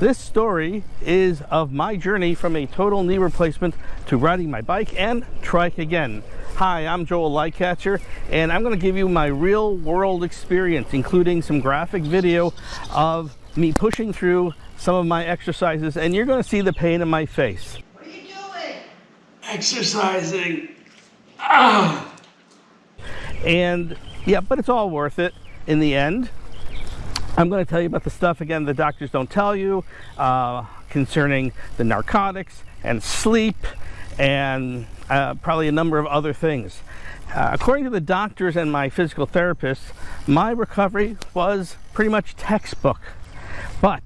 This story is of my journey from a total knee replacement to riding my bike and trike again. Hi, I'm Joel Lightcatcher, and I'm going to give you my real world experience, including some graphic video of me pushing through some of my exercises, and you're going to see the pain in my face. What are you doing? Exercising. Ah. And yeah, but it's all worth it in the end. I'm going to tell you about the stuff again the doctors don't tell you uh, concerning the narcotics and sleep and uh, probably a number of other things. Uh, according to the doctors and my physical therapist, my recovery was pretty much textbook. But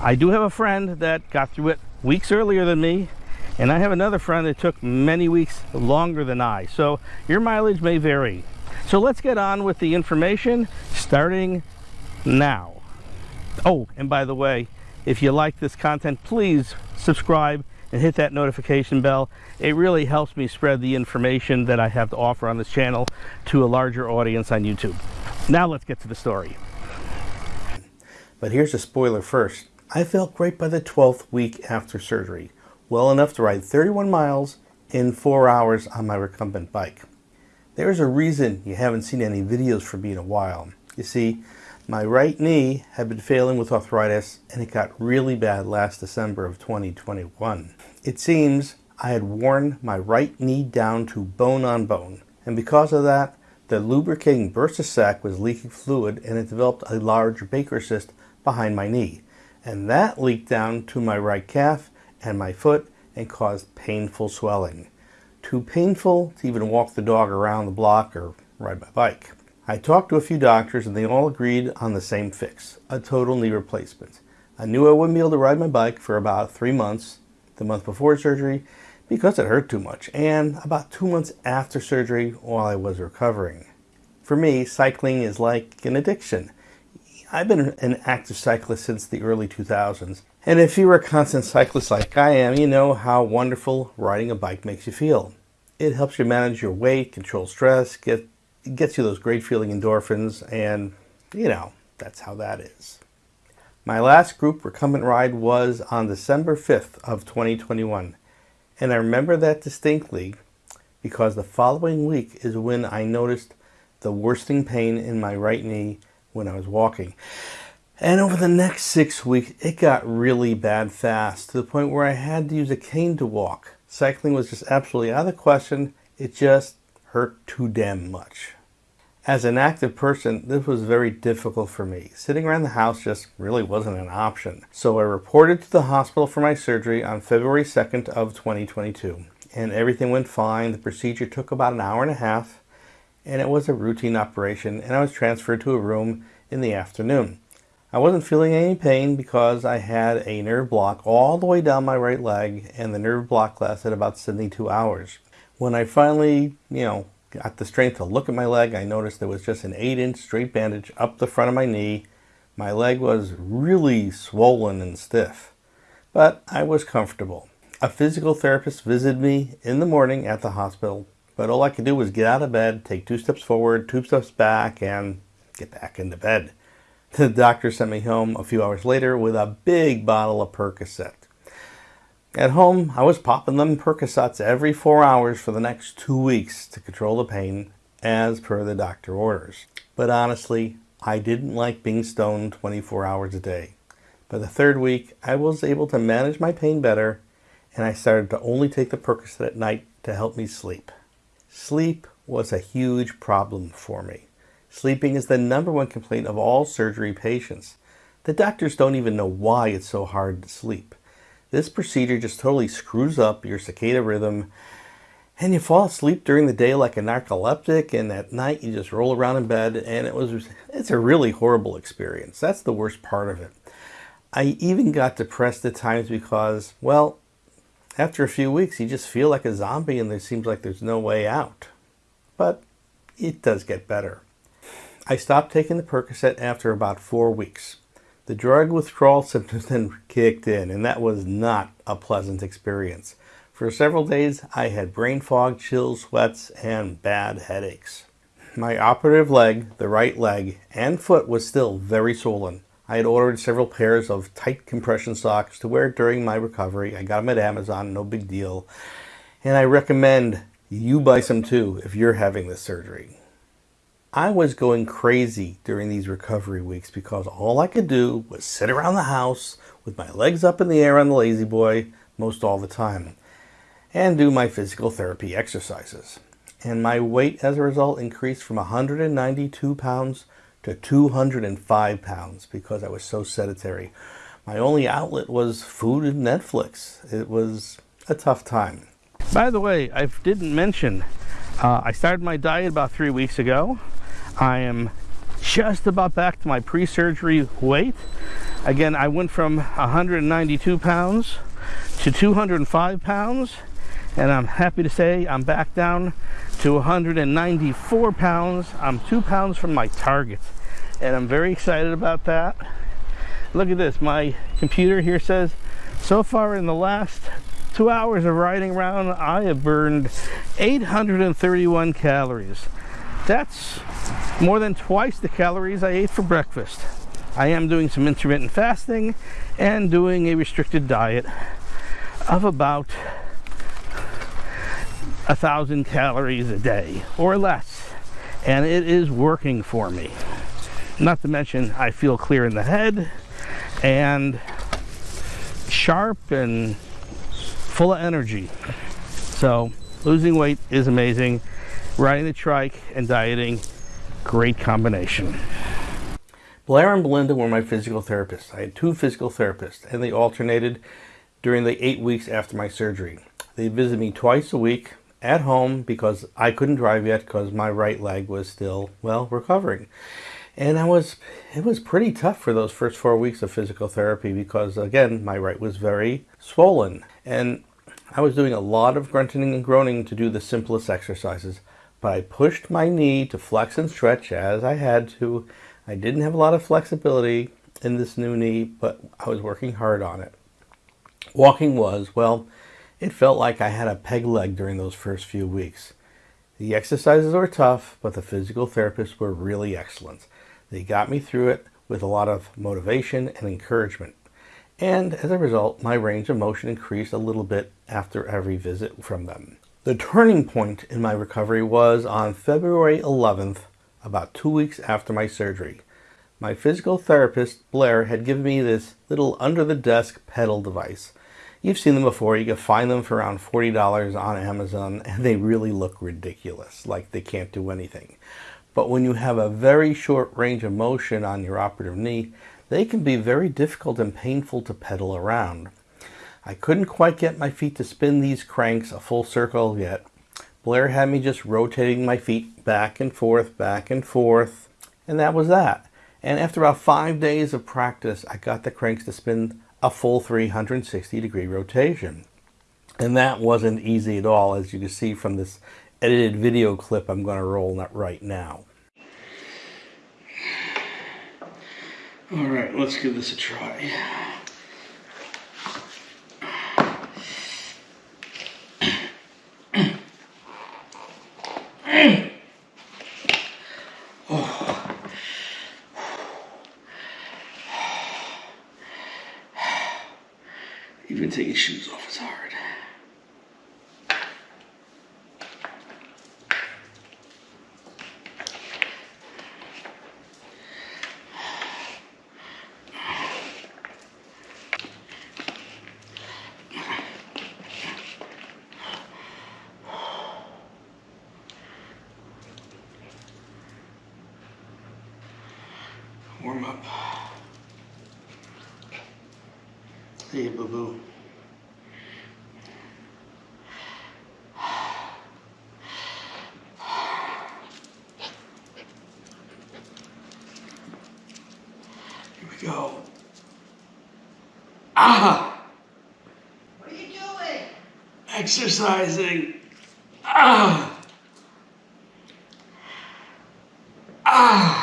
I do have a friend that got through it weeks earlier than me, and I have another friend that took many weeks longer than I. So your mileage may vary. So let's get on with the information starting now. Oh, and by the way, if you like this content, please subscribe and hit that notification bell. It really helps me spread the information that I have to offer on this channel to a larger audience on YouTube. Now let's get to the story. But here's a spoiler first. I felt great by the 12th week after surgery, well enough to ride 31 miles in 4 hours on my recumbent bike. There's a reason you haven't seen any videos from me in a while. You see, my right knee had been failing with arthritis and it got really bad last December of 2021. It seems I had worn my right knee down to bone on bone and because of that the lubricating bursa sac was leaking fluid and it developed a large Baker cyst behind my knee and that leaked down to my right calf and my foot and caused painful swelling. Too painful to even walk the dog around the block or ride my bike. I talked to a few doctors and they all agreed on the same fix, a total knee replacement. I knew I wouldn't be able to ride my bike for about three months, the month before surgery, because it hurt too much, and about two months after surgery while I was recovering. For me, cycling is like an addiction. I've been an active cyclist since the early 2000s, and if you're a constant cyclist like I am, you know how wonderful riding a bike makes you feel. It helps you manage your weight, control stress, get it gets you those great feeling endorphins and you know that's how that is. My last group recumbent ride was on December 5th of 2021 and I remember that distinctly because the following week is when I noticed the worsting pain in my right knee when I was walking. And over the next six weeks it got really bad fast to the point where I had to use a cane to walk. Cycling was just absolutely out of the question. It just hurt too damn much. As an active person, this was very difficult for me. Sitting around the house just really wasn't an option. So I reported to the hospital for my surgery on February 2nd of 2022. And everything went fine. The procedure took about an hour and a half. And it was a routine operation. And I was transferred to a room in the afternoon. I wasn't feeling any pain because I had a nerve block all the way down my right leg. And the nerve block lasted about 72 hours. When I finally, you know, got the strength to look at my leg, I noticed there was just an 8-inch straight bandage up the front of my knee. My leg was really swollen and stiff, but I was comfortable. A physical therapist visited me in the morning at the hospital, but all I could do was get out of bed, take two steps forward, two steps back, and get back into bed. The doctor sent me home a few hours later with a big bottle of Percocet. At home, I was popping them Percocets every four hours for the next two weeks to control the pain as per the doctor orders. But honestly, I didn't like being stoned 24 hours a day. By the third week, I was able to manage my pain better and I started to only take the Percocet at night to help me sleep. Sleep was a huge problem for me. Sleeping is the number one complaint of all surgery patients. The doctors don't even know why it's so hard to sleep. This procedure just totally screws up your circadian rhythm and you fall asleep during the day like a narcoleptic and at night you just roll around in bed and it was it's a really horrible experience. That's the worst part of it. I even got depressed at times because, well, after a few weeks you just feel like a zombie and there seems like there's no way out. But it does get better. I stopped taking the Percocet after about four weeks. The drug withdrawal symptoms then kicked in, and that was not a pleasant experience. For several days, I had brain fog, chills, sweats, and bad headaches. My operative leg, the right leg, and foot was still very swollen. I had ordered several pairs of tight compression socks to wear during my recovery. I got them at Amazon, no big deal. And I recommend you buy some too if you're having this surgery. I was going crazy during these recovery weeks because all I could do was sit around the house with my legs up in the air on the La-Z-Boy most all the time and do my physical therapy exercises. And my weight as a result increased from 192 pounds to 205 pounds because I was so sedentary. My only outlet was food and Netflix. It was a tough time. By the way, I didn't mention, uh, I started my diet about three weeks ago. I am just about back to my pre-surgery weight. Again, I went from 192 pounds to 205 pounds, and I'm happy to say I'm back down to 194 pounds. I'm two pounds from my target, and I'm very excited about that. Look at this, my computer here says, so far in the last two hours of riding around, I have burned 831 calories. That's more than twice the calories I ate for breakfast. I am doing some intermittent fasting and doing a restricted diet of about a thousand calories a day or less. And it is working for me. Not to mention I feel clear in the head and sharp and full of energy. So losing weight is amazing riding the trike and dieting great combination. Blair and Belinda were my physical therapists. I had two physical therapists, and they alternated during the eight weeks after my surgery. They visited me twice a week at home because I couldn't drive yet because my right leg was still, well, recovering. And I was, it was pretty tough for those first four weeks of physical therapy because, again, my right was very swollen. And I was doing a lot of grunting and groaning to do the simplest exercises but I pushed my knee to flex and stretch as I had to. I didn't have a lot of flexibility in this new knee, but I was working hard on it. Walking was, well, it felt like I had a peg leg during those first few weeks. The exercises were tough, but the physical therapists were really excellent. They got me through it with a lot of motivation and encouragement. And as a result, my range of motion increased a little bit after every visit from them. The turning point in my recovery was on February 11th, about two weeks after my surgery. My physical therapist, Blair, had given me this little under-the-desk pedal device. You've seen them before. You can find them for around $40 on Amazon, and they really look ridiculous, like they can't do anything. But when you have a very short range of motion on your operative knee, they can be very difficult and painful to pedal around. I couldn't quite get my feet to spin these cranks a full circle yet. Blair had me just rotating my feet back and forth, back and forth, and that was that. And after about five days of practice, I got the cranks to spin a full 360 degree rotation. And that wasn't easy at all, as you can see from this edited video clip I'm going to roll right now. All right, let's give this a try. Even taking shoes off is hard. warm up. Hey, boo boo. Here we go. Ah! What are you doing? Exercising. Ah! Ah!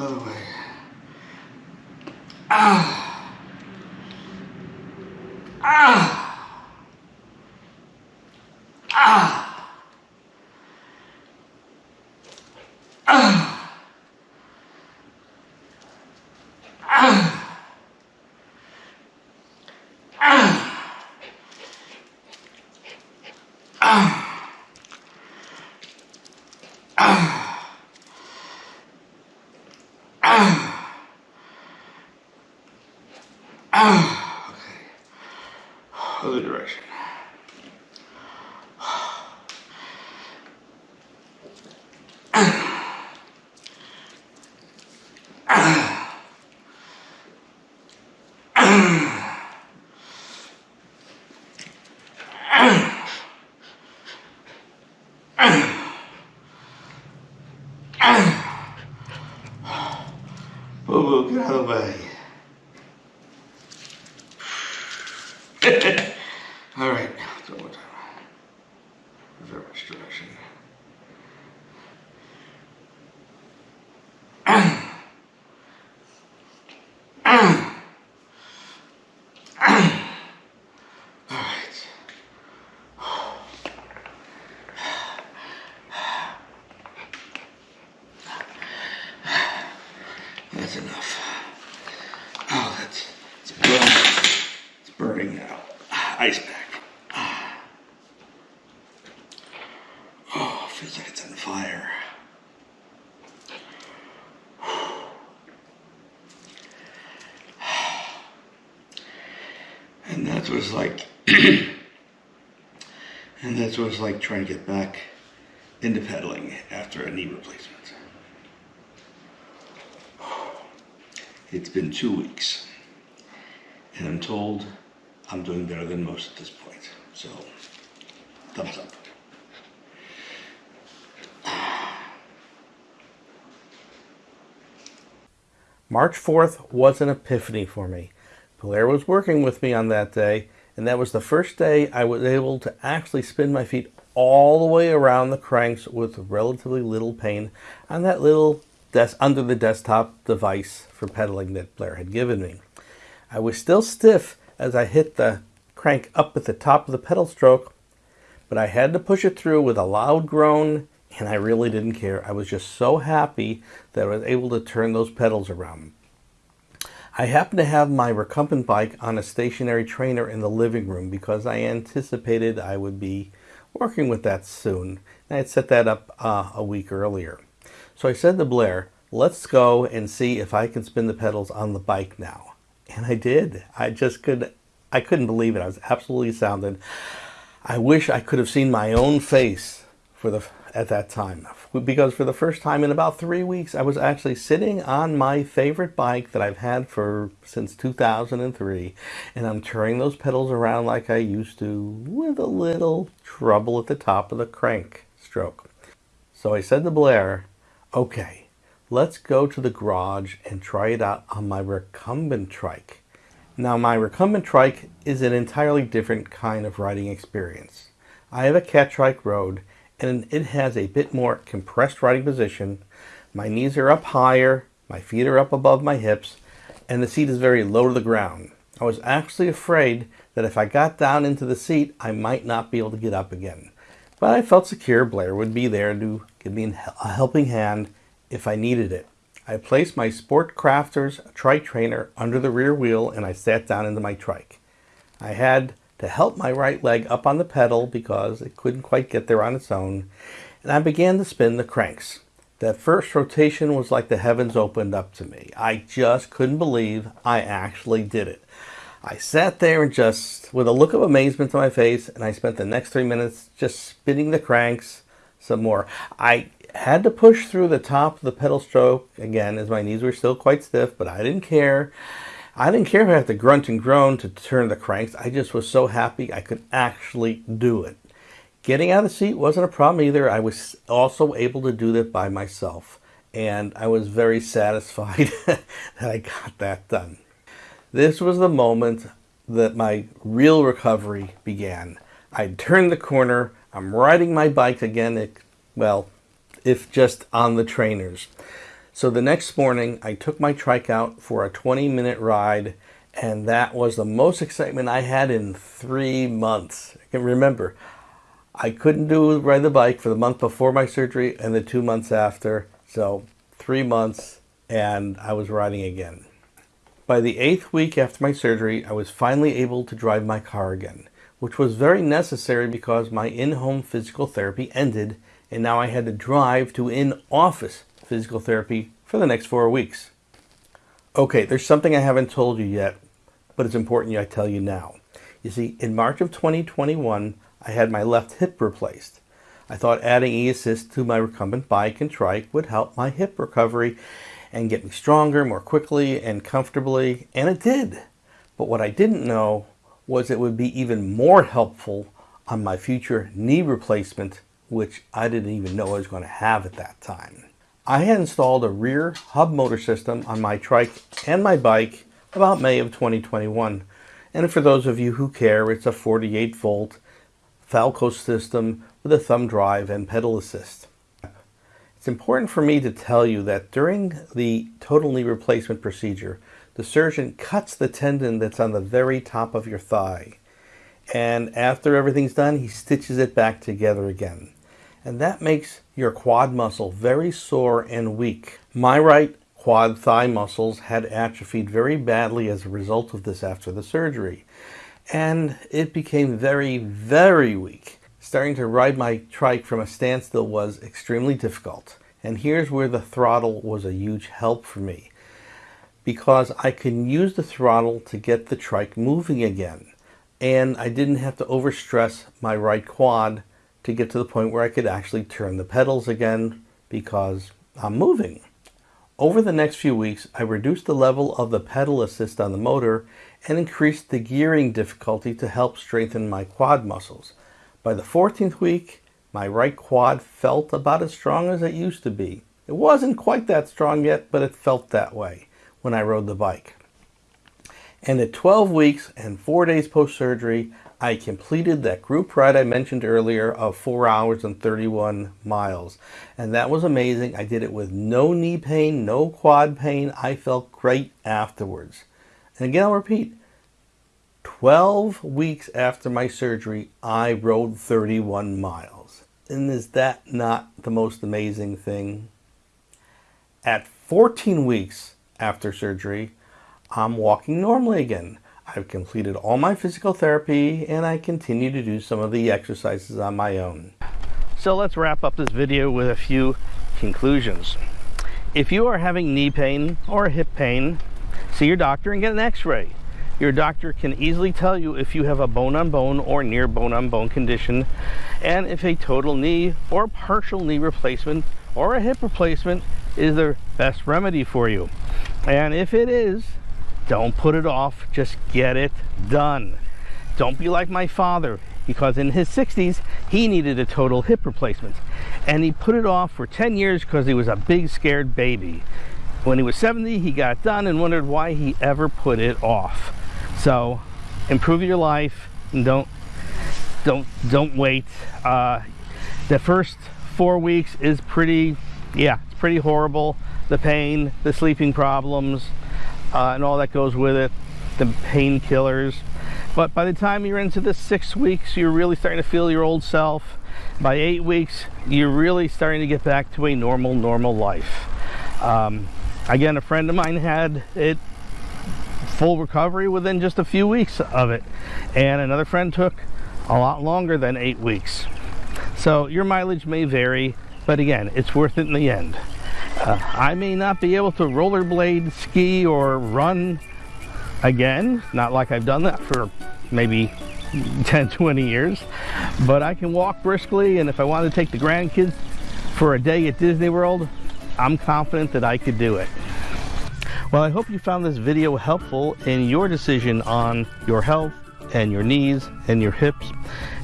Other way. Ah. Hello, way. Like. and that's what it's like trying to get back into pedaling after a knee replacement. It's been two weeks, and I'm told I'm doing better than most at this point. So, thumbs up. March 4th was an epiphany for me. Blair was working with me on that day, and that was the first day I was able to actually spin my feet all the way around the cranks with relatively little pain on that little desk under the desktop device for pedaling that Blair had given me. I was still stiff as I hit the crank up at the top of the pedal stroke, but I had to push it through with a loud groan, and I really didn't care. I was just so happy that I was able to turn those pedals around. I happened to have my recumbent bike on a stationary trainer in the living room because I anticipated I would be working with that soon. And I had set that up uh, a week earlier. So I said to Blair, let's go and see if I can spin the pedals on the bike now. And I did. I just could, I couldn't believe it. I was absolutely astounded. I wish I could have seen my own face for the at that time because for the first time in about three weeks I was actually sitting on my favorite bike that I've had for since 2003 and I'm turning those pedals around like I used to with a little trouble at the top of the crank stroke. So I said to Blair, okay, let's go to the garage and try it out on my recumbent trike. Now my recumbent trike is an entirely different kind of riding experience. I have a Catrike Road and it has a bit more compressed riding position. My knees are up higher, my feet are up above my hips, and the seat is very low to the ground. I was actually afraid that if I got down into the seat, I might not be able to get up again. But I felt secure Blair would be there to give me a helping hand if I needed it. I placed my Sport Crafters trike trainer under the rear wheel and I sat down into my trike. I had to help my right leg up on the pedal because it couldn't quite get there on its own, and I began to spin the cranks. That first rotation was like the heavens opened up to me. I just couldn't believe I actually did it. I sat there and just, with a look of amazement on my face, and I spent the next three minutes just spinning the cranks some more. I had to push through the top of the pedal stroke again as my knees were still quite stiff, but I didn't care. I didn't care if I had to grunt and groan to turn the cranks. I just was so happy I could actually do it. Getting out of the seat wasn't a problem either. I was also able to do that by myself. And I was very satisfied that I got that done. This was the moment that my real recovery began. I turned the corner. I'm riding my bike again. It, well, if just on the trainers. So the next morning, I took my trike out for a 20 minute ride, and that was the most excitement I had in three months. I can remember, I couldn't do ride the bike for the month before my surgery and the two months after. So three months, and I was riding again. By the eighth week after my surgery, I was finally able to drive my car again, which was very necessary because my in-home physical therapy ended and now I had to drive to in-office physical therapy for the next four weeks. Okay, there's something I haven't told you yet, but it's important I tell you now. You see, in March of 2021, I had my left hip replaced. I thought adding e-assist to my recumbent bike and trike would help my hip recovery and get me stronger more quickly and comfortably, and it did. But what I didn't know was it would be even more helpful on my future knee replacement, which I didn't even know I was going to have at that time. I had installed a rear hub motor system on my trike and my bike about May of 2021. And for those of you who care, it's a 48 volt Falco system with a thumb drive and pedal assist. It's important for me to tell you that during the total knee replacement procedure, the surgeon cuts the tendon that's on the very top of your thigh. And after everything's done, he stitches it back together again. And that makes your quad muscle very sore and weak. My right quad thigh muscles had atrophied very badly as a result of this after the surgery. And it became very, very weak. Starting to ride my trike from a standstill was extremely difficult. And here's where the throttle was a huge help for me. Because I can use the throttle to get the trike moving again. And I didn't have to overstress my right quad to get to the point where I could actually turn the pedals again because I'm moving. Over the next few weeks, I reduced the level of the pedal assist on the motor and increased the gearing difficulty to help strengthen my quad muscles. By the 14th week, my right quad felt about as strong as it used to be. It wasn't quite that strong yet, but it felt that way when I rode the bike. And at 12 weeks and 4 days post-surgery, I completed that group ride I mentioned earlier of 4 hours and 31 miles. And that was amazing. I did it with no knee pain, no quad pain. I felt great afterwards. And again, I'll repeat, 12 weeks after my surgery, I rode 31 miles. And is that not the most amazing thing? At 14 weeks after surgery, I'm walking normally again. I've completed all my physical therapy and I continue to do some of the exercises on my own. So let's wrap up this video with a few conclusions. If you are having knee pain or hip pain, see your doctor and get an x-ray. Your doctor can easily tell you if you have a bone-on-bone -bone or near bone-on-bone -bone condition and if a total knee or partial knee replacement or a hip replacement is the best remedy for you. And if it is, don't put it off, just get it done. Don't be like my father because in his 60s he needed a total hip replacement and he put it off for 10 years because he was a big scared baby. When he was 70 he got done and wondered why he ever put it off. So improve your life and don't don't don't wait. Uh, the first four weeks is pretty yeah it's pretty horrible. The pain, the sleeping problems, uh, and all that goes with it, the painkillers. But by the time you're into the six weeks, you're really starting to feel your old self. By eight weeks, you're really starting to get back to a normal, normal life. Um, again, a friend of mine had it full recovery within just a few weeks of it. And another friend took a lot longer than eight weeks. So your mileage may vary, but again, it's worth it in the end. Uh, I may not be able to rollerblade, ski, or run again, not like I've done that for maybe 10, 20 years, but I can walk briskly, and if I want to take the grandkids for a day at Disney World, I'm confident that I could do it. Well, I hope you found this video helpful in your decision on your health and your knees and your hips.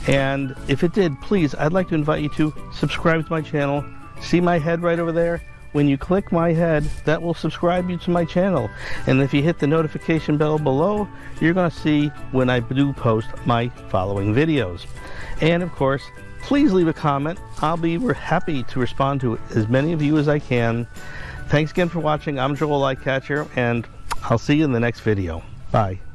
And if it did, please, I'd like to invite you to subscribe to my channel. See my head right over there? When you click my head, that will subscribe you to my channel. And if you hit the notification bell below, you're going to see when I do post my following videos. And of course, please leave a comment. I'll be happy to respond to as many of you as I can. Thanks again for watching. I'm Joel Lightcatcher, and I'll see you in the next video. Bye.